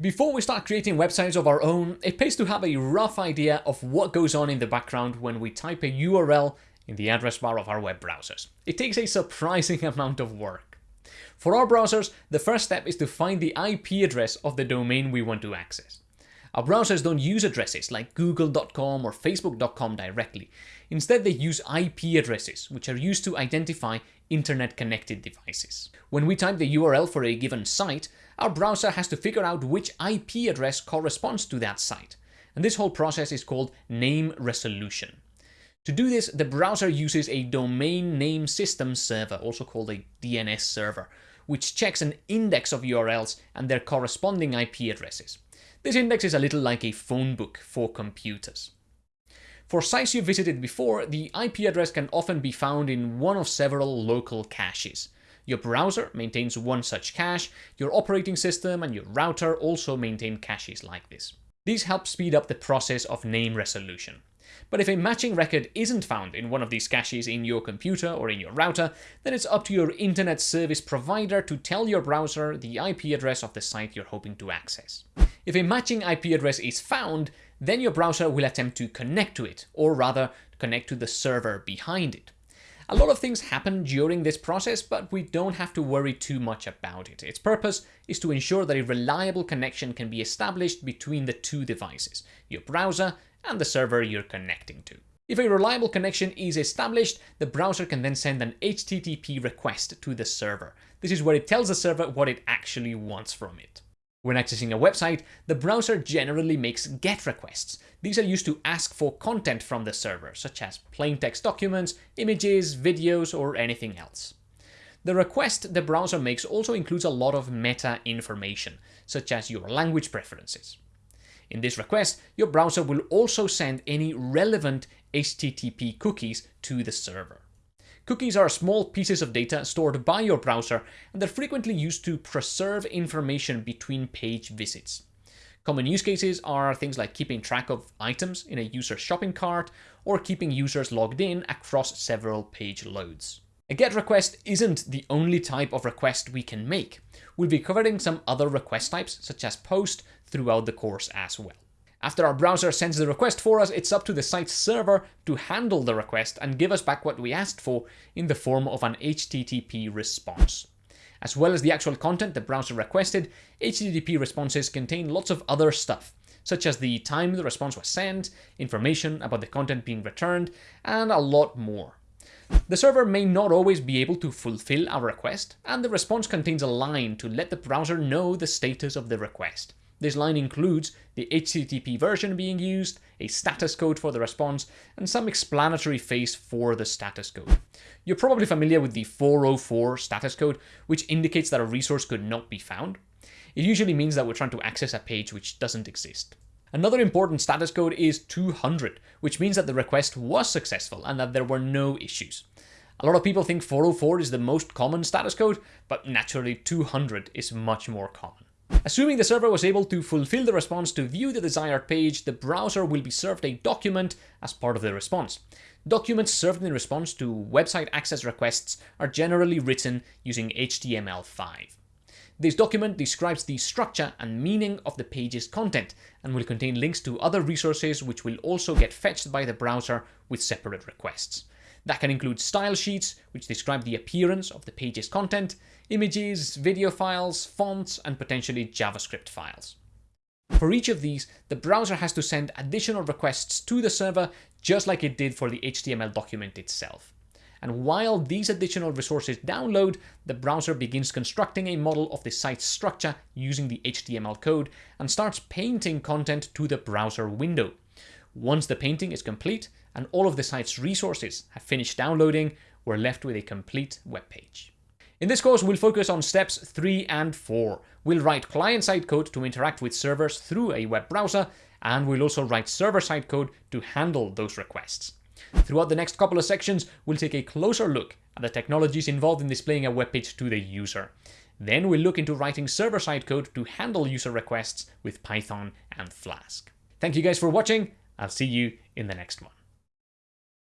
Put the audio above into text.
Before we start creating websites of our own, it pays to have a rough idea of what goes on in the background when we type a URL in the address bar of our web browsers. It takes a surprising amount of work. For our browsers, the first step is to find the IP address of the domain we want to access. Our browsers don't use addresses like google.com or facebook.com directly. Instead, they use IP addresses, which are used to identify internet-connected devices. When we type the URL for a given site, our browser has to figure out which IP address corresponds to that site. And this whole process is called name resolution. To do this, the browser uses a domain name system server, also called a DNS server, which checks an index of URLs and their corresponding IP addresses. This index is a little like a phone book for computers. For sites you visited before, the IP address can often be found in one of several local caches. Your browser maintains one such cache, your operating system and your router also maintain caches like this. These help speed up the process of name resolution. But if a matching record isn't found in one of these caches in your computer or in your router, then it's up to your internet service provider to tell your browser the IP address of the site you're hoping to access. If a matching IP address is found, then your browser will attempt to connect to it, or rather connect to the server behind it. A lot of things happen during this process, but we don't have to worry too much about it. Its purpose is to ensure that a reliable connection can be established between the two devices, your browser and the server you're connecting to. If a reliable connection is established, the browser can then send an HTTP request to the server. This is where it tells the server what it actually wants from it. When accessing a website, the browser generally makes GET requests. These are used to ask for content from the server, such as plain text documents, images, videos, or anything else. The request the browser makes also includes a lot of meta information, such as your language preferences. In this request, your browser will also send any relevant HTTP cookies to the server. Cookies are small pieces of data stored by your browser, and they're frequently used to preserve information between page visits. Common use cases are things like keeping track of items in a user's shopping cart, or keeping users logged in across several page loads. A GET request isn't the only type of request we can make. We'll be covering some other request types, such as POST, throughout the course as well. After our browser sends the request for us, it's up to the site's server to handle the request and give us back what we asked for in the form of an HTTP response. As well as the actual content the browser requested, HTTP responses contain lots of other stuff, such as the time the response was sent, information about the content being returned, and a lot more. The server may not always be able to fulfill our request, and the response contains a line to let the browser know the status of the request. This line includes the HTTP version being used, a status code for the response, and some explanatory phase for the status code. You're probably familiar with the 404 status code, which indicates that a resource could not be found. It usually means that we're trying to access a page which doesn't exist. Another important status code is 200, which means that the request was successful and that there were no issues. A lot of people think 404 is the most common status code, but naturally 200 is much more common. Assuming the server was able to fulfill the response to view the desired page, the browser will be served a document as part of the response. Documents served in response to website access requests are generally written using HTML5. This document describes the structure and meaning of the page's content and will contain links to other resources which will also get fetched by the browser with separate requests. That can include style sheets, which describe the appearance of the page's content, images, video files, fonts, and potentially JavaScript files. For each of these, the browser has to send additional requests to the server just like it did for the HTML document itself. And while these additional resources download, the browser begins constructing a model of the site's structure using the HTML code and starts painting content to the browser window. Once the painting is complete and all of the site's resources have finished downloading, we're left with a complete web page. In this course, we'll focus on steps 3 and 4. We'll write client-side code to interact with servers through a web browser, and we'll also write server-side code to handle those requests. Throughout the next couple of sections, we'll take a closer look at the technologies involved in displaying a web page to the user. Then we'll look into writing server-side code to handle user requests with Python and Flask. Thank you guys for watching. I'll see you in the next one.